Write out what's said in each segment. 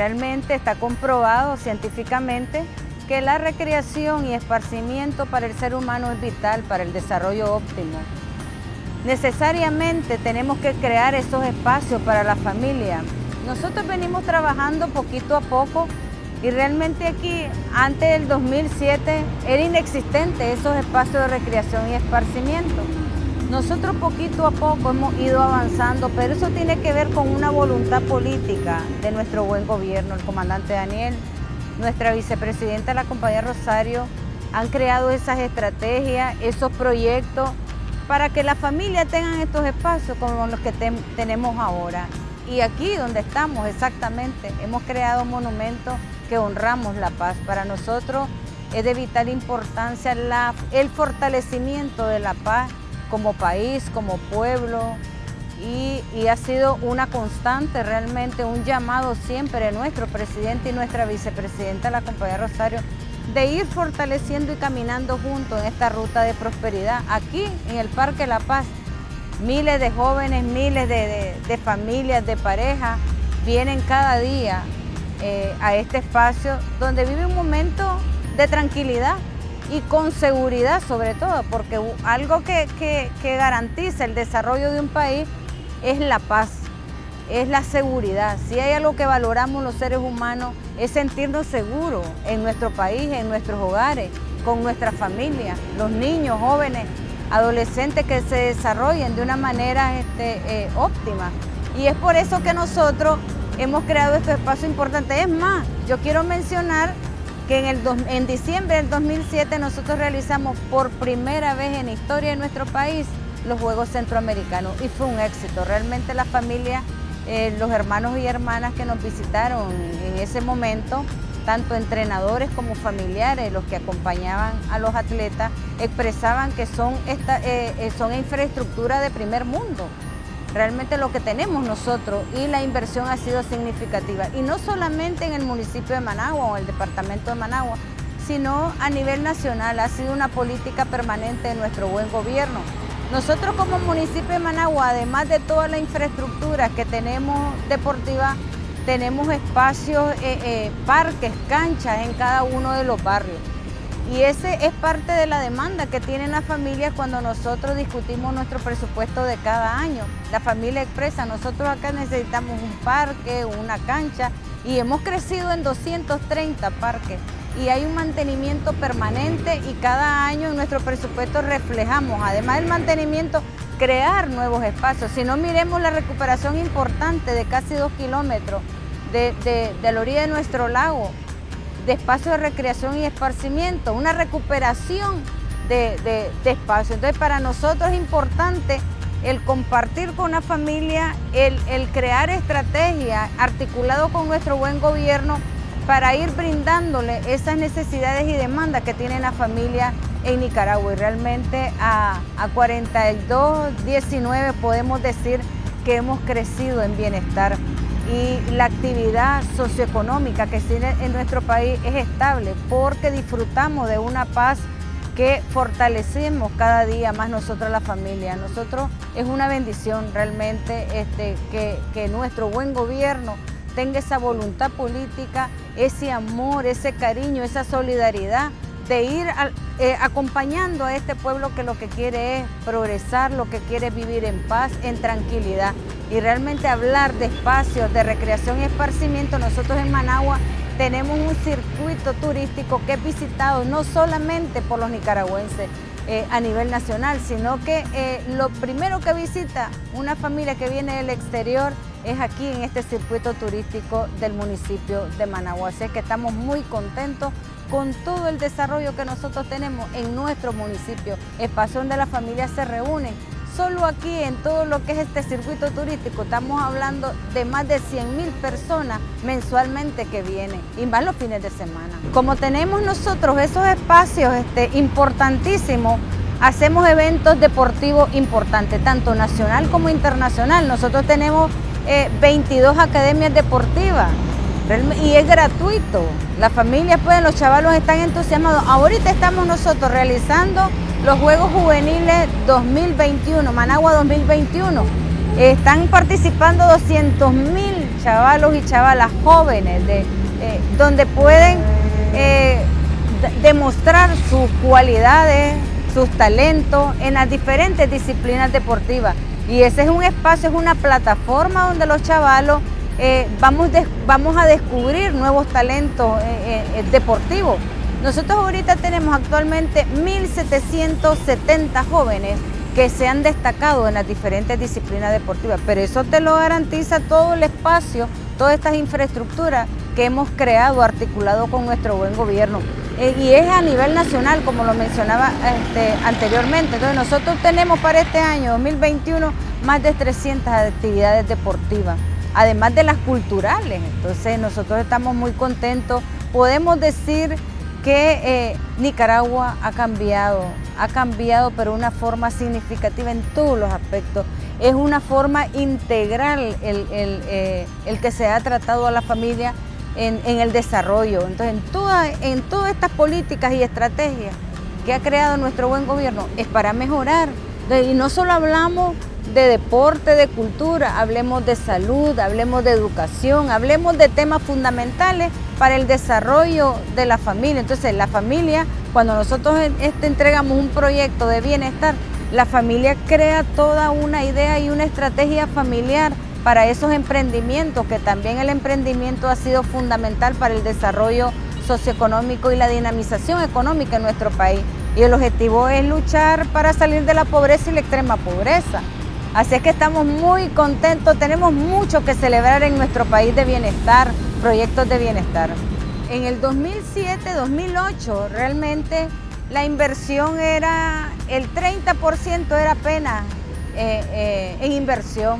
Realmente está comprobado científicamente que la recreación y esparcimiento para el ser humano es vital para el desarrollo óptimo. Necesariamente tenemos que crear esos espacios para la familia. Nosotros venimos trabajando poquito a poco y realmente aquí, antes del 2007, era inexistente esos espacios de recreación y esparcimiento. Nosotros poquito a poco hemos ido avanzando, pero eso tiene que ver con una voluntad política de nuestro buen gobierno, el comandante Daniel, nuestra vicepresidenta, la compañía Rosario, han creado esas estrategias, esos proyectos para que las familias tengan estos espacios como los que tenemos ahora. Y aquí donde estamos exactamente, hemos creado monumentos que honramos la paz. Para nosotros es de vital importancia el fortalecimiento de la paz como país, como pueblo, y, ha sido una constante realmente, un llamado siempre de nuestro presidente y nuestra vicepresidenta, la compañía Rosario, de ir fortaleciendo y caminando juntos en esta ruta de prosperidad. Aquí en el Parque La Paz, miles de jóvenes, miles de, familias, de parejas, vienen cada día eh, a este espacio donde vive un momento de tranquilidad y con seguridad sobre todo, porque algo que, que garantiza el desarrollo de un país es la paz, es la seguridad. Si hay algo que valoramos los seres humanos es sentirnos seguros en nuestro país, en nuestros hogares, con nuestra familia, los niños, jóvenes, adolescentes que se desarrollen de una manera este, eh, óptima. Y es por eso que nosotros hemos creado este espacio importante. Es más, yo quiero mencionar que en, el en diciembre del 2007 nosotros realizamos por primera vez en la historia de nuestro país los Juegos Centroamericanos y fue un éxito. Realmente la familia, eh, los hermanos y hermanas que nos visitaron en ese momento, tanto entrenadores como familiares, los que acompañaban a los atletas, expresaban que son, esta, eh, eh, son infraestructura de primer mundo. Realmente lo que tenemos nosotros y la inversión ha sido significativa. Y no solamente en el municipio de Managua o el departamento de Managua, sino a nivel nacional. Ha sido una política permanente de nuestro buen gobierno. Nosotros como municipio de Managua, además de toda la infraestructura que tenemos deportiva, tenemos espacios, eh, eh, parques, canchas en cada uno de los barrios. Y ese es parte de la demanda que tienen las familias cuando nosotros discutimos nuestro presupuesto de cada año. La familia expresa, nosotros acá necesitamos un parque, una cancha, y hemos crecido en 230 parques y hay un mantenimiento permanente y cada año en nuestro presupuesto reflejamos, además del mantenimiento, crear nuevos espacios. Si no miremos la recuperación importante de casi dos kilómetros de, la orilla de nuestro lago, de espacios de recreación y esparcimiento, una recuperación de, de espacios. Entonces para nosotros es importante el compartir con la familia, el, el crear estrategias articulado con nuestro buen gobierno para ir brindándole esas necesidades y demandas que tiene la familia en Nicaragua. Y realmente a, a 42, 19 podemos decir que hemos crecido en bienestar y la actividad socioeconómica que tiene en nuestro país es estable porque disfrutamos de una paz que fortalecemos cada día más nosotros la familia. Nosotros es una bendición realmente este, que, que nuestro buen gobierno tenga esa voluntad política, ese amor, ese cariño, esa solidaridad de ir eh, acompañando a este pueblo que lo que quiere es progresar, lo que quiere vivir en paz, en tranquilidad. Y realmente hablar de espacios de recreación y esparcimiento, nosotros en Managua tenemos un circuito turístico que es visitado no solamente por los nicaragüenses, eh, a nivel nacional, sino que eh, lo primero que visita una familia que viene del exterior es aquí en este circuito turístico del municipio de Managua. Así que estamos muy contentos con todo el desarrollo que nosotros tenemos en nuestro municipio, espacio donde las familias se reúnen. Solo aquí en todo lo que es este circuito turístico estamos hablando de más de 100 mil personas mensualmente que vienen y más los fines de semana. Como tenemos nosotros esos espacios este, importantísimos, hacemos eventos deportivos importantes, tanto nacional como internacional. Nosotros tenemos 22 eh, academias deportivas y es gratuito. Las familias pueden, los chavalos están entusiasmados. Ahorita estamos nosotros realizando los Juegos Juveniles 2021, Managua 2021. Están participando 200 mil chavalos y chavalas jóvenes, eh, donde pueden eh, demostrar sus cualidades, sus talentos en las diferentes disciplinas deportivas. Y ese es un espacio, es una plataforma donde los chavalos eh, vamos, a descubrir nuevos talentos deportivos. Nosotros ahorita tenemos actualmente 1.770 jóvenes que se han destacado en las diferentes disciplinas deportivas, pero eso te lo garantiza todo el espacio, todas estas infraestructuras que hemos creado, articulado con nuestro buen gobierno. Eh, y es a nivel nacional, como lo mencionaba este, anteriormente. Entonces nosotros tenemos para este año 2021 más de 300 actividades deportivas, además de las culturales. Entonces nosotros estamos muy contentos. Podemos decir que eh, Nicaragua ha cambiado, ha cambiado pero de una forma significativa en todos los aspectos. Es una forma integral el, eh, que se ha tratado a la familia en, el desarrollo. Entonces, en, en todas estas políticas y estrategias que ha creado nuestro buen gobierno es para mejorar. Y no solo hablamos de deporte, de cultura, hablemos de salud, hablemos de educación, hablemos de temas fundamentales para el desarrollo de la familia. Entonces, la familia, cuando nosotros este, entregamos un proyecto de bienestar, la familia crea toda una idea y una estrategia familiar para esos emprendimientos, que también el emprendimiento ha sido fundamental para el desarrollo socioeconómico y la dinamización económica en nuestro país. Y el objetivo es luchar para salir de la pobreza y la extrema pobreza. Así es que estamos muy contentos, tenemos mucho que celebrar en nuestro país de bienestar, proyectos de bienestar. En el 2007-2008 realmente la inversión era, el 30% era apenas eh, eh, en inversión.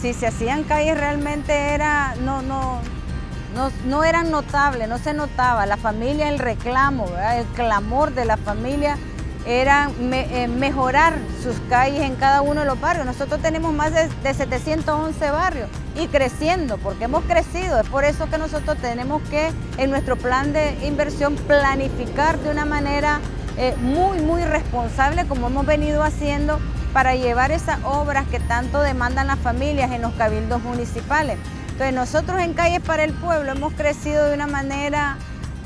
Si se hacían calles realmente era, no, no, no, no eran notables, no se notaba. La familia, el reclamo, el clamor de la familia era eh, mejorar sus calles en cada uno de los barrios. Nosotros tenemos más de, 711 barrios y creciendo, porque hemos crecido. Es por eso que nosotros tenemos que en nuestro plan de inversión planificar de una manera eh, muy, muy responsable, como hemos venido haciendo, para llevar esas obras que tanto demandan las familias en los cabildos municipales. Entonces nosotros en Calles para el Pueblo hemos crecido de una manera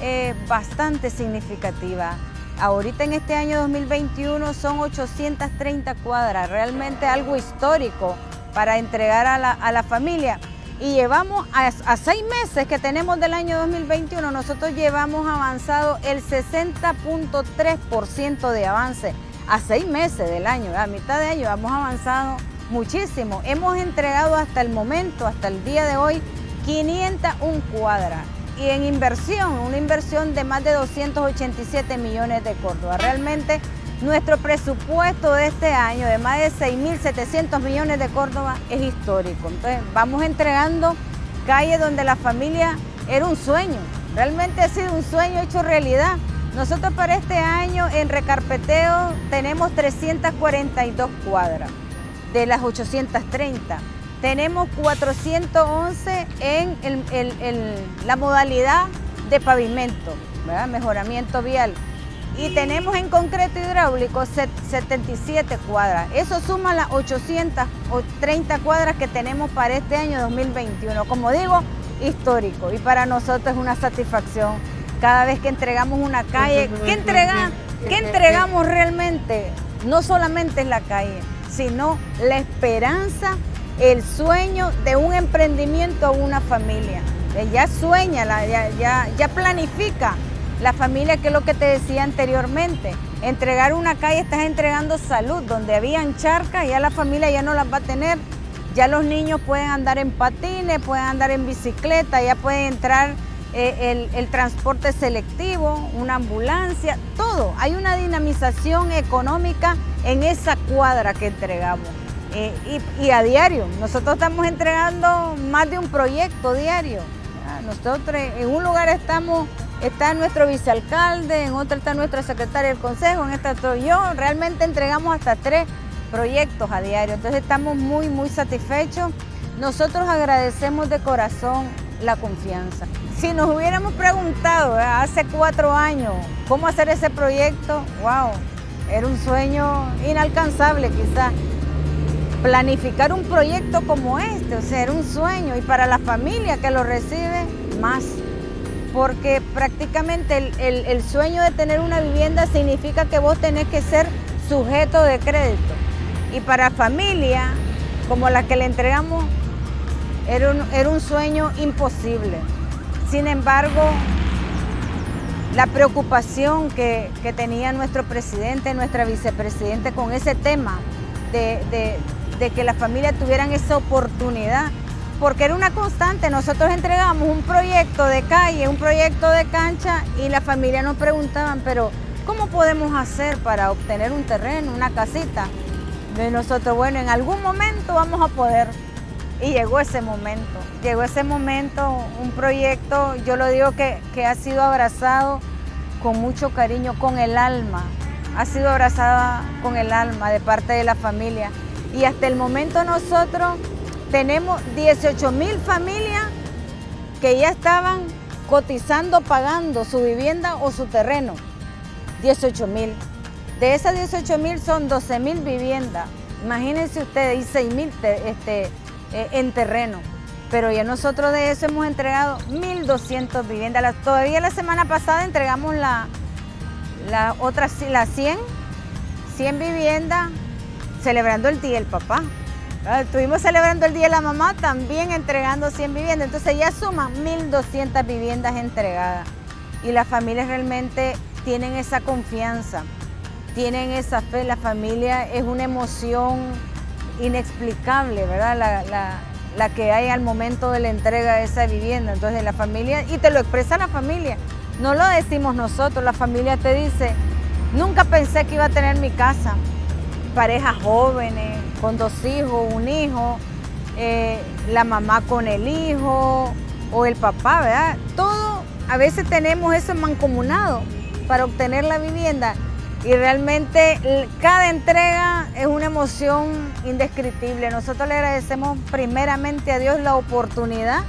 eh, bastante significativa. Ahorita en este año 2021 son 830 cuadras, realmente algo histórico para entregar a la, familia. Y llevamos a, seis meses que tenemos del año 2021, nosotros llevamos avanzado el 60.3% de avance a seis meses del año, a mitad de año hemos avanzado muchísimo. Hemos entregado hasta el momento, hasta el día de hoy, 501 cuadras y en inversión, una inversión de más de 287 millones de Córdoba. Realmente nuestro presupuesto de este año de más de 6.700 millones de Córdoba es histórico. Entonces vamos entregando calles donde la familia era un sueño, realmente ha sido un sueño hecho realidad. Nosotros para este año en recarpeteo tenemos 342 cuadras de las 830. Tenemos 411 en la modalidad de pavimento, mejoramiento vial. Y tenemos en concreto hidráulico 77 cuadras. Eso suma las 830 cuadras que tenemos para este año 2021. Como digo, histórico. Y para nosotros es una satisfacción cada vez que entregamos una calle. ¿Qué, entrega, ¿qué entregamos realmente? No solamente en la calle, sino la esperanza el sueño de un emprendimiento o una familia. Ya sueña, ya, ya, planifica la familia, que es lo que te decía anteriormente. Entregar una calle, estás entregando salud. Donde habían charcas, ya la familia ya no las va a tener. Ya los niños pueden andar en patines, pueden andar en bicicleta, ya puede entrar eh, el, transporte selectivo, una ambulancia, todo. Hay una dinamización económica en esa cuadra que entregamos. Y, a diario. Nosotros estamos entregando más de un proyecto diario. Nosotros en un lugar estamos, está nuestro vicealcalde, en otro está nuestra secretaria del consejo, en esta estoy yo. Realmente entregamos hasta tres proyectos a diario. Entonces estamos muy, muy satisfechos. Nosotros agradecemos de corazón la confianza. Si nos hubiéramos preguntado hace cuatro años cómo hacer ese proyecto, wow, era un sueño inalcanzable quizás planificar un proyecto como este, o sea, era un sueño y para la familia que lo recibe, más. Porque prácticamente el, sueño de tener una vivienda significa que vos tenés que ser sujeto de crédito. Y para familia como la que le entregamos, era un, sueño imposible. Sin embargo, la preocupación que, tenía nuestro presidente, nuestra vicepresidente con ese tema de, que las familias tuvieran esa oportunidad, porque era una constante. Nosotros entregamos un proyecto de calle, un proyecto de cancha y la familia nos preguntaban, pero ¿cómo podemos hacer para obtener un terreno, una casita? De nosotros, bueno, en algún momento vamos a poder. Y llegó ese momento, llegó ese momento, un proyecto, yo lo digo que, que ha sido abrazado con mucho cariño, con el alma, ha sido abrazada con el alma de parte de la familia. Y hasta el momento nosotros tenemos 18 mil familias que ya estaban cotizando, pagando su vivienda o su terreno. 18 mil. De esas 18 mil son 12 mil viviendas. Imagínense ustedes, y 6 mil este, eh, en terreno. Pero ya nosotros de eso hemos entregado 1.200 viviendas. todavía la semana pasada entregamos la, otra, la 100, 100 viviendas celebrando el Día del Papá. Ah, estuvimos celebrando el Día de la Mamá también entregando 100 viviendas. Entonces ya suman 1.200 viviendas entregadas. Y las familias realmente tienen esa confianza, tienen esa fe. La familia es una emoción inexplicable, ¿verdad? La, la, que hay al momento de la entrega de esa vivienda. Entonces la familia, y te lo expresa la familia, no lo decimos nosotros, la familia te dice, nunca pensé que iba a tener mi casa. Parejas jóvenes, con dos hijos, un hijo, eh, la mamá con el hijo o el papá, ¿verdad? Todo, a veces tenemos eso mancomunado para obtener la vivienda y realmente cada entrega es una emoción indescriptible. Nosotros le agradecemos primeramente a Dios la oportunidad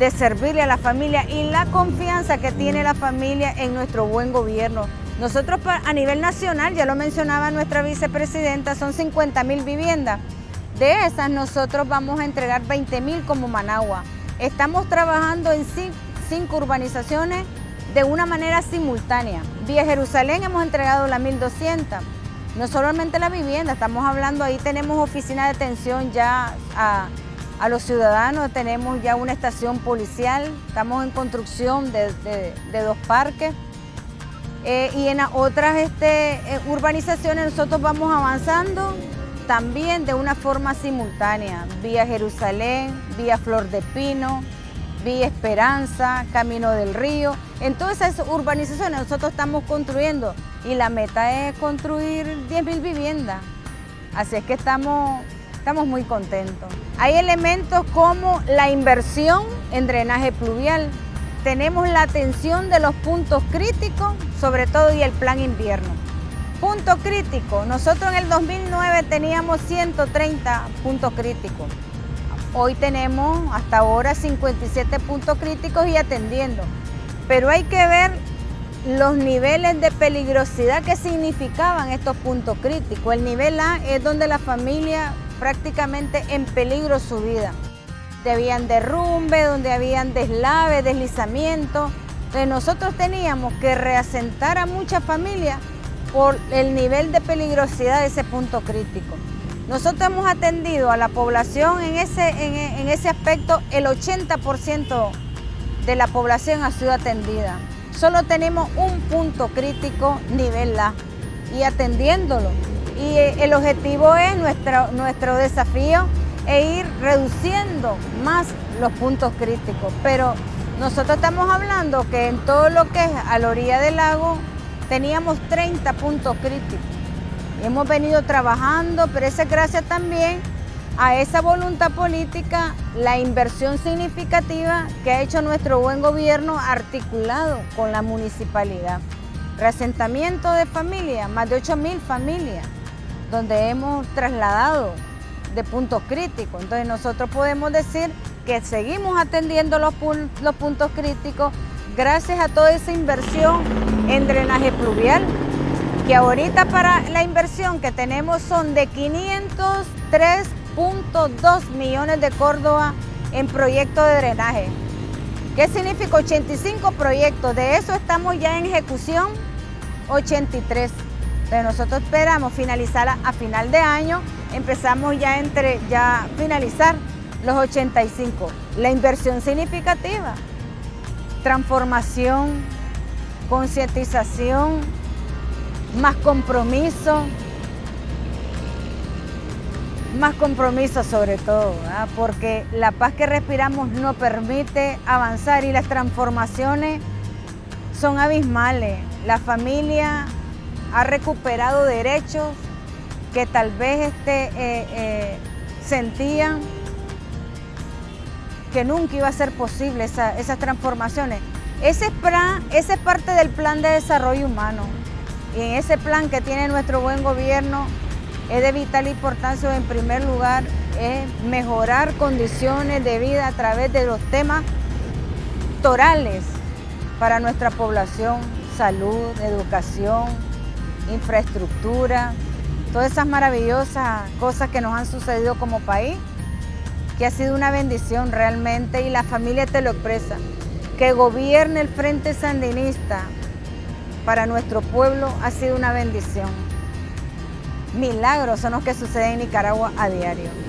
de servirle a la familia y la confianza que tiene la familia en nuestro buen gobierno. Nosotros a nivel nacional, ya lo mencionaba nuestra vicepresidenta, son 50 mil viviendas. De esas nosotros vamos a entregar 20 mil como Managua. Estamos trabajando en cinco urbanizaciones de una manera simultánea. Vía Jerusalén hemos entregado la 1200. No solamente la vivienda, estamos hablando, ahí tenemos oficina de atención ya a, los ciudadanos, tenemos ya una estación policial, estamos en construcción de, dos parques. Eh, y en otras este, eh, urbanizaciones nosotros vamos avanzando también de una forma simultánea, vía Jerusalén, vía Flor de Pino, Vía Esperanza, Camino del Río. En todas esas urbanizaciones nosotros estamos construyendo y la meta es construir 10.000 viviendas. Así es que estamos, estamos muy contentos. Hay elementos como la inversión en drenaje pluvial. Tenemos la atención de los puntos críticos, sobre todo y el plan invierno. Punto crítico, nosotros en el 2009 teníamos 130 puntos críticos. Hoy tenemos hasta ahora 57 puntos críticos y atendiendo. Pero hay que ver los niveles de peligrosidad que significaban estos puntos críticos. El nivel A es donde la familia prácticamente en peligro su vida. Donde habían derrumbe, donde habían deslave, deslizamiento. Entonces nosotros teníamos que reasentar a muchas familias por el nivel de peligrosidad de ese punto crítico. Nosotros hemos atendido a la población en ese, en, ese aspecto, el 80% de la población ha sido atendida. Solo tenemos un punto crítico nivel A y atendiéndolo. Y eh, el objetivo es nuestro, nuestro desafío e ir reduciendo más los puntos críticos. Pero nosotros estamos hablando que en todo lo que es a la orilla del lago teníamos 30 puntos críticos. Hemos venido trabajando, pero es gracias también a esa voluntad política, la inversión significativa que ha hecho nuestro buen gobierno articulado con la municipalidad. Reasentamiento de familias, más de 8 mil familias, donde hemos trasladado de puntos críticos. Entonces nosotros podemos decir que seguimos atendiendo los, los puntos críticos gracias a toda esa inversión en drenaje pluvial, que ahorita para la inversión que tenemos son de 503 85.2 millones de Córdoba en proyectos de drenaje. ¿Qué significa 85 proyectos? De eso estamos ya en ejecución 83. Pero nosotros esperamos finalizar a, final de año, empezamos ya entre ya finalizar los 85. La inversión significativa, transformación, concientización, más compromiso, más compromiso sobre todo, porque la paz que respiramos no permite avanzar y las transformaciones son abismales. La familia ha recuperado derechos que tal vez este, eh, eh, sentían que nunca iba a ser posible esas transformaciones. Ese, plan, ese es parte del plan de desarrollo humano y en ese plan que tiene nuestro buen gobierno es de vital importancia en primer lugar es mejorar condiciones de vida a través de los temas torales para nuestra población, salud, educación, infraestructura, todas esas maravillosas cosas que nos han sucedido como país, que ha sido una bendición realmente y la familia te lo expresa. Que gobierne el Frente Sandinista para nuestro pueblo ha sido una bendición. Milagros son los que suceden en Nicaragua a diario.